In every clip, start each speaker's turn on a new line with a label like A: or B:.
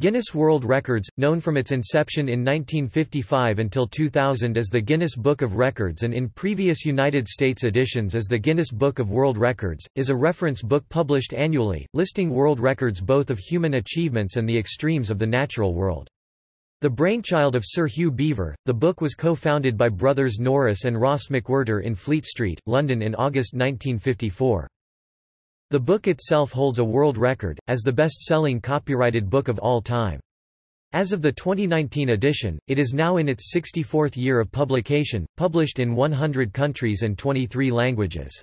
A: Guinness World Records, known from its inception in 1955 until 2000 as the Guinness Book of Records and in previous United States editions as the Guinness Book of World Records, is a reference book published annually, listing world records both of human achievements and the extremes of the natural world. The brainchild of Sir Hugh Beaver, the book was co-founded by brothers Norris and Ross McWhirter in Fleet Street, London in August 1954. The book itself holds a world record, as the best-selling copyrighted book of all time. As of the 2019 edition, it is now in its 64th year of publication, published in 100 countries and 23 languages.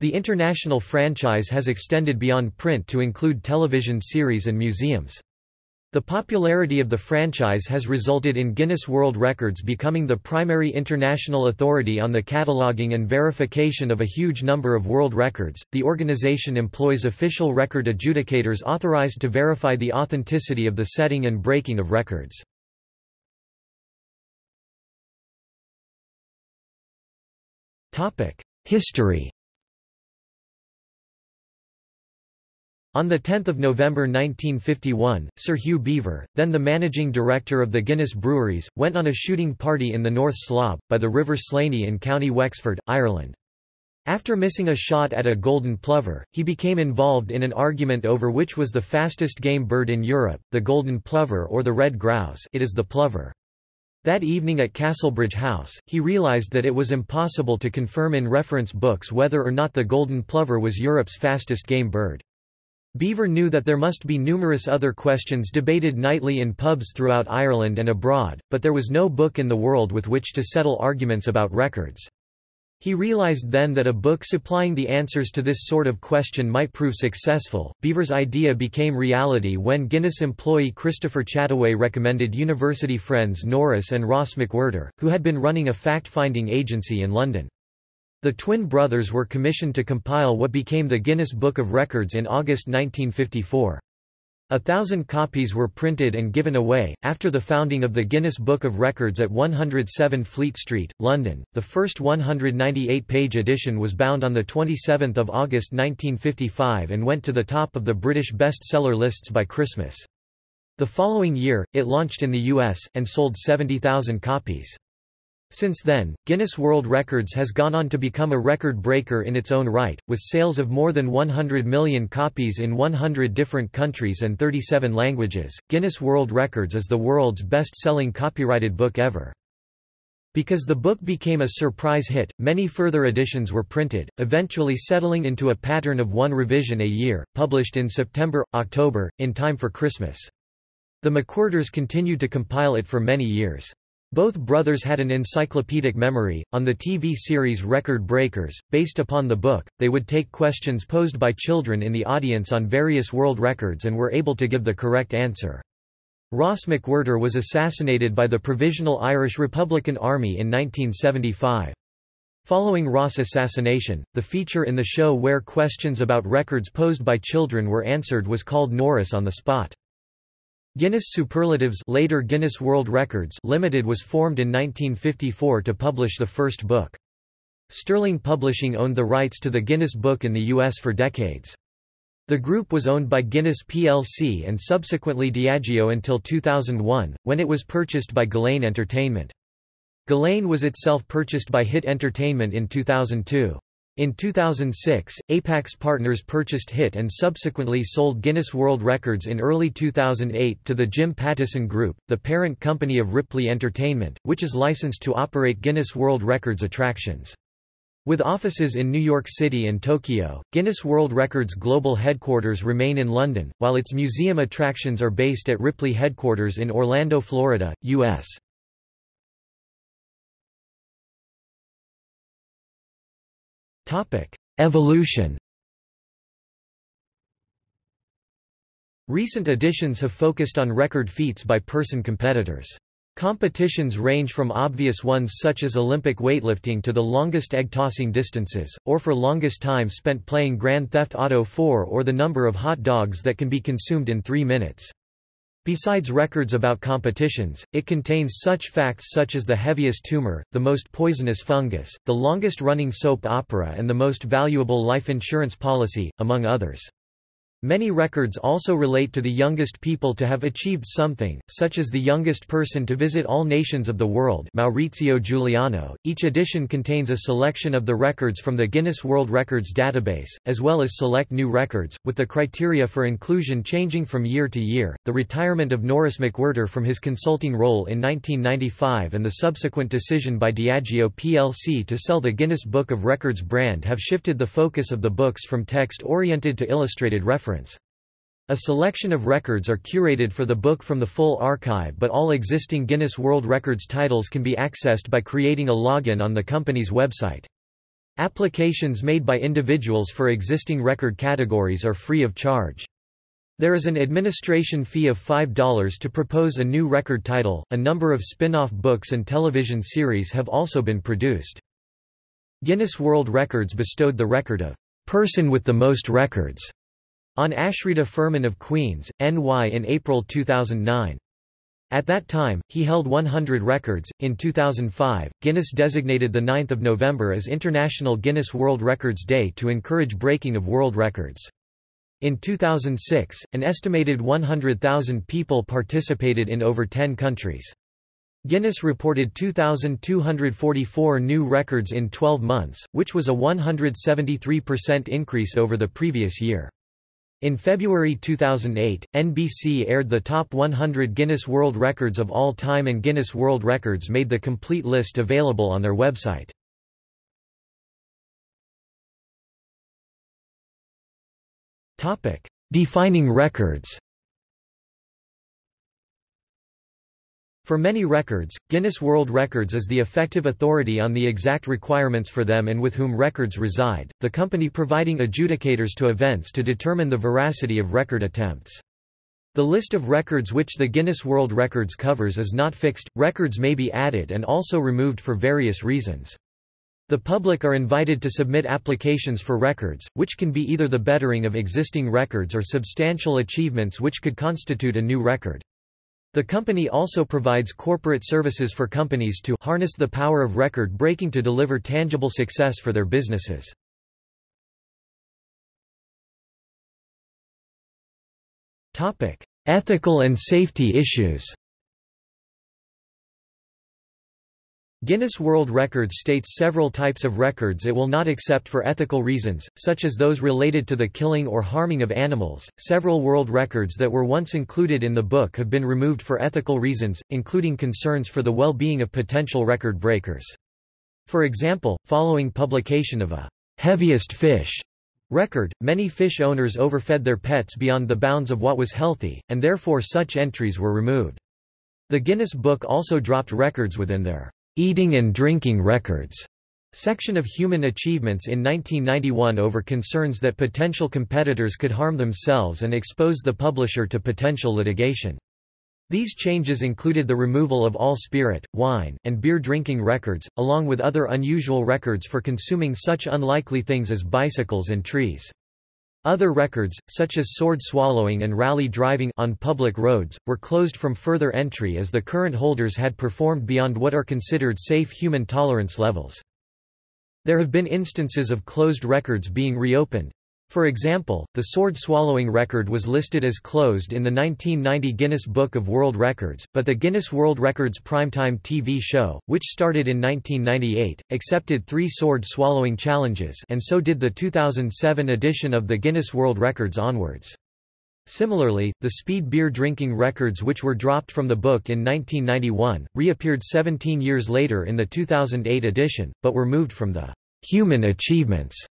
A: The international franchise has extended beyond print to include television series and museums. The popularity of the franchise has resulted in Guinness World Records becoming the primary international authority on the cataloguing and verification of a huge number of world records. The organization employs official record adjudicators authorized to verify the authenticity of the setting and breaking of records. Topic: History On 10 November 1951, Sir Hugh Beaver, then the managing director of the Guinness Breweries, went on a shooting party in the North Slob, by the River Slaney in County Wexford, Ireland. After missing a shot at a golden plover, he became involved in an argument over which was the fastest game bird in Europe, the golden plover or the red grouse it is the plover. That evening at Castlebridge House, he realised that it was impossible to confirm in reference books whether or not the golden plover was Europe's fastest game bird. Beaver knew that there must be numerous other questions debated nightly in pubs throughout Ireland and abroad, but there was no book in the world with which to settle arguments about records. He realized then that a book supplying the answers to this sort of question might prove successful. Beaver's idea became reality when Guinness employee Christopher Chataway recommended university friends Norris and Ross McWhirter, who had been running a fact-finding agency in London. The twin brothers were commissioned to compile what became the Guinness Book of Records in August 1954. A thousand copies were printed and given away. After the founding of the Guinness Book of Records at 107 Fleet Street, London, the first 198 page edition was bound on 27 August 1955 and went to the top of the British bestseller lists by Christmas. The following year, it launched in the US, and sold 70,000 copies. Since then, Guinness World Records has gone on to become a record breaker in its own right, with sales of more than 100 million copies in 100 different countries and 37 languages. Guinness World Records is the world's best-selling copyrighted book ever. Because the book became a surprise hit, many further editions were printed, eventually settling into a pattern of one revision a year, published in September, October, in time for Christmas. The McWhirters continued to compile it for many years. Both brothers had an encyclopedic memory. On the TV series Record Breakers, based upon the book, they would take questions posed by children in the audience on various world records and were able to give the correct answer. Ross McWhirter was assassinated by the Provisional Irish Republican Army in 1975. Following Ross' assassination, the feature in the show where questions about records posed by children were answered was called Norris on the Spot. Guinness Superlatives later Guinness World Records Limited was formed in 1954 to publish the first book. Sterling Publishing owned the rights to the Guinness Book in the U.S. for decades. The group was owned by Guinness plc and subsequently Diageo until 2001, when it was purchased by Gullane Entertainment. Gullane was itself purchased by Hit Entertainment in 2002. In 2006, Apax Partners purchased HIT and subsequently sold Guinness World Records in early 2008 to the Jim Pattison Group, the parent company of Ripley Entertainment, which is licensed to operate Guinness World Records attractions. With offices in New York City and Tokyo, Guinness World Records global headquarters remain in London, while its museum attractions are based at Ripley headquarters in Orlando, Florida, U.S. Evolution Recent editions have focused on record feats by person competitors. Competitions range from obvious ones such as Olympic weightlifting to the longest egg-tossing distances, or for longest time spent playing Grand Theft Auto 4 or the number of hot dogs that can be consumed in three minutes. Besides records about competitions, it contains such facts such as the heaviest tumor, the most poisonous fungus, the longest running soap opera and the most valuable life insurance policy, among others. Many records also relate to the youngest people to have achieved something, such as the youngest person to visit all nations of the world Maurizio Giuliano. Each edition contains a selection of the records from the Guinness World Records database, as well as select new records, with the criteria for inclusion changing from year to year. The retirement of Norris McWhirter from his consulting role in 1995 and the subsequent decision by Diageo plc to sell the Guinness Book of Records brand have shifted the focus of the books from text-oriented to illustrated reference reference. A selection of records are curated for the book from the full archive but all existing Guinness World Records titles can be accessed by creating a login on the company's website. Applications made by individuals for existing record categories are free of charge. There is an administration fee of $5 to propose a new record title. A number of spin-off books and television series have also been produced. Guinness World Records bestowed the record of person with the most records on Ashrita Furman of Queens, NY in April 2009. At that time, he held 100 records. In 2005, Guinness designated the 9th of November as International Guinness World Records Day to encourage breaking of world records. In 2006, an estimated 100,000 people participated in over 10 countries. Guinness reported 2,244 new records in 12 months, which was a 173% increase over the previous year. In February 2008, NBC aired the top 100 Guinness World Records of all time and Guinness World Records made the complete list available on their website. Defining records For many records, Guinness World Records is the effective authority on the exact requirements for them and with whom records reside, the company providing adjudicators to events to determine the veracity of record attempts. The list of records which the Guinness World Records covers is not fixed, records may be added and also removed for various reasons. The public are invited to submit applications for records, which can be either the bettering of existing records or substantial achievements which could constitute a new record. The company also provides corporate services for companies to harness the power of record breaking to deliver tangible success for their businesses. Ethical and safety issues Guinness World Records states several types of records it will not accept for ethical reasons, such as those related to the killing or harming of animals. Several world records that were once included in the book have been removed for ethical reasons, including concerns for the well being of potential record breakers. For example, following publication of a heaviest fish record, many fish owners overfed their pets beyond the bounds of what was healthy, and therefore such entries were removed. The Guinness Book also dropped records within their Eating and Drinking Records section of Human Achievements in 1991 over concerns that potential competitors could harm themselves and expose the publisher to potential litigation. These changes included the removal of all spirit, wine, and beer drinking records, along with other unusual records for consuming such unlikely things as bicycles and trees. Other records, such as sword swallowing and rally driving on public roads, were closed from further entry as the current holders had performed beyond what are considered safe human tolerance levels. There have been instances of closed records being reopened, for example, the sword-swallowing record was listed as closed in the 1990 Guinness Book of World Records, but the Guinness World Records primetime TV show, which started in 1998, accepted three sword-swallowing challenges and so did the 2007 edition of the Guinness World Records onwards. Similarly, the speed beer drinking records which were dropped from the book in 1991, reappeared 17 years later in the 2008 edition, but were moved from the human achievements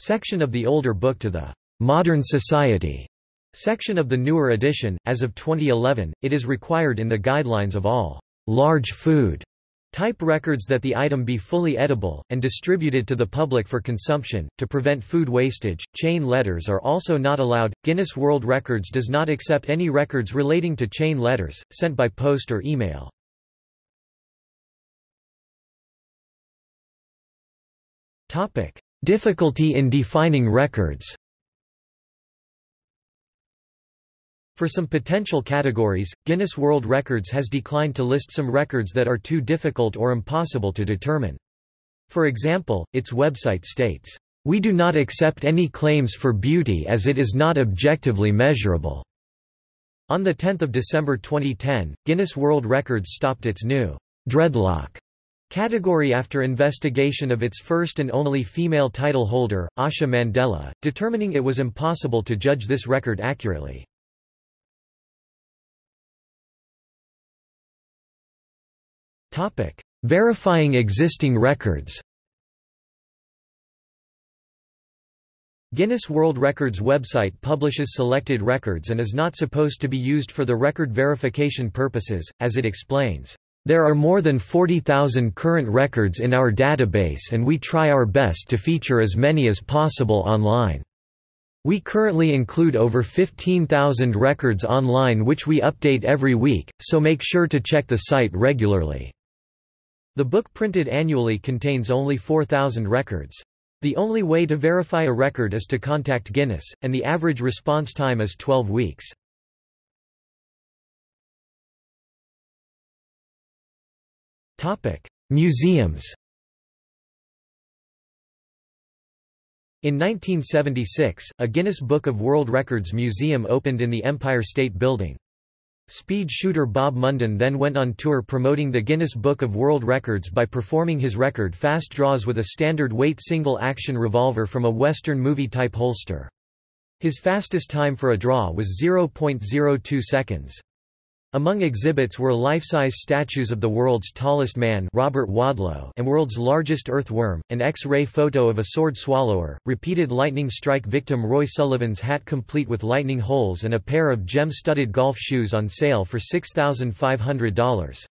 A: section of the older book to the Modern Society section of the newer edition. As of 2011, it is required in the guidelines of all large food type records that the item be fully edible, and distributed to the public for consumption. To prevent food wastage, chain letters are also not allowed. Guinness World Records does not accept any records relating to chain letters, sent by post or email. Difficulty in defining records For some potential categories, Guinness World Records has declined to list some records that are too difficult or impossible to determine. For example, its website states, We do not accept any claims for beauty as it is not objectively measurable." On 10 December 2010, Guinness World Records stopped its new dreadlock category after investigation of its first and only female title holder, Asha Mandela, determining it was impossible to judge this record accurately. Verifying existing records Guinness World Records website publishes selected records and is not supposed to be used for the record verification purposes, as it explains. There are more than 40,000 current records in our database and we try our best to feature as many as possible online. We currently include over 15,000 records online which we update every week, so make sure to check the site regularly. The book printed annually contains only 4,000 records. The only way to verify a record is to contact Guinness, and the average response time is 12 weeks. Museums In 1976, a Guinness Book of World Records museum opened in the Empire State Building. Speed shooter Bob Munden then went on tour promoting the Guinness Book of World Records by performing his record fast draws with a standard weight single-action revolver from a Western movie-type holster. His fastest time for a draw was 0.02 seconds. Among exhibits were life-size statues of the world's tallest man Robert Wadlow and world's largest earthworm, an X-ray photo of a sword swallower, repeated lightning strike victim Roy Sullivan's hat complete with lightning holes and a pair of gem-studded golf shoes on sale for $6,500.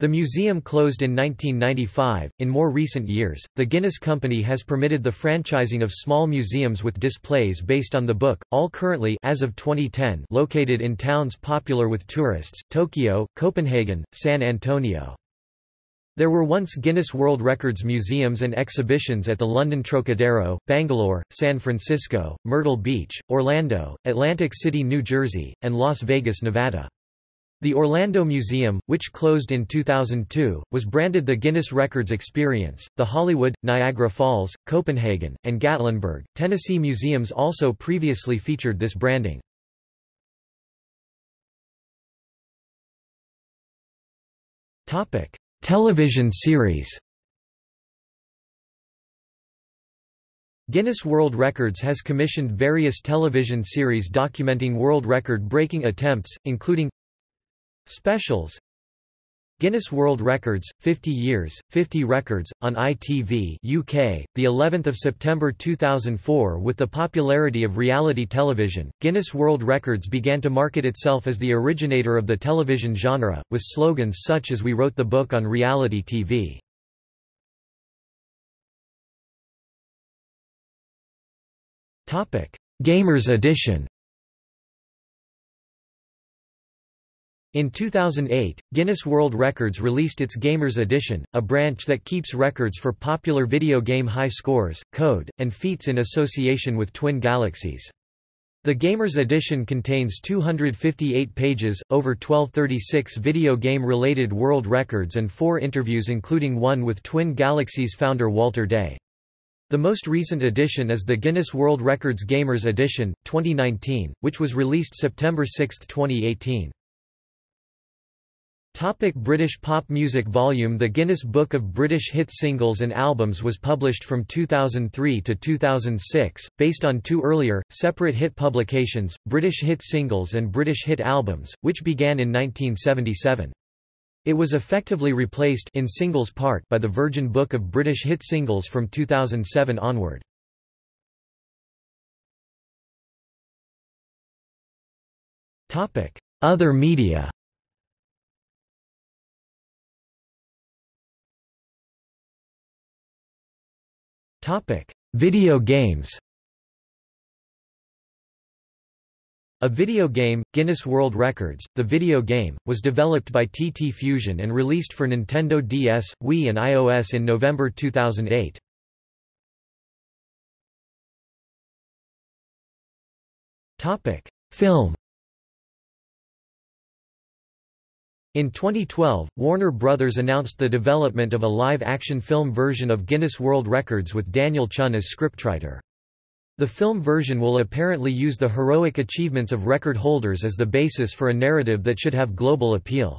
A: The museum closed in 1995. In more recent years, the Guinness Company has permitted the franchising of small museums with displays based on the book, all currently as of 2010 located in towns popular with tourists, Tokyo, Copenhagen, San Antonio. There were once Guinness World Records museums and exhibitions at the London Trocadero, Bangalore, San Francisco, Myrtle Beach, Orlando, Atlantic City, New Jersey, and Las Vegas, Nevada. The Orlando Museum, which closed in 2002, was branded the Guinness Records Experience. The Hollywood, Niagara Falls, Copenhagen, and Gatlinburg, Tennessee museums also previously featured this branding. Topic: Television series. Guinness World Records has commissioned various television series documenting world record-breaking attempts, including Specials. Guinness World Records 50 years 50 records on ITV UK the 11th of September 2004 with the popularity of reality television. Guinness World Records began to market itself as the originator of the television genre with slogans such as we wrote the book on reality TV Topic Gamers edition In 2008, Guinness World Records released its Gamers Edition, a branch that keeps records for popular video game high scores, code, and feats in association with Twin Galaxies. The Gamers Edition contains 258 pages, over 1236 video game-related world records and four interviews including one with Twin Galaxies founder Walter Day. The most recent edition is the Guinness World Records Gamers Edition, 2019, which was released September 6, 2018. Topic British pop music Volume The Guinness Book of British Hit Singles and Albums was published from 2003 to 2006, based on two earlier, separate hit publications, British Hit Singles and British Hit Albums, which began in 1977. It was effectively replaced in singles part by the Virgin Book of British Hit Singles from 2007 onward. Other media Topic: Video games. A video game, Guinness World Records, the video game, was developed by TT Fusion and released for Nintendo DS, Wii and iOS in November 2008. Topic: Film In 2012, Warner Brothers announced the development of a live-action film version of Guinness World Records with Daniel Chun as scriptwriter. The film version will apparently use the heroic achievements of record holders as the basis for a narrative that should have global appeal.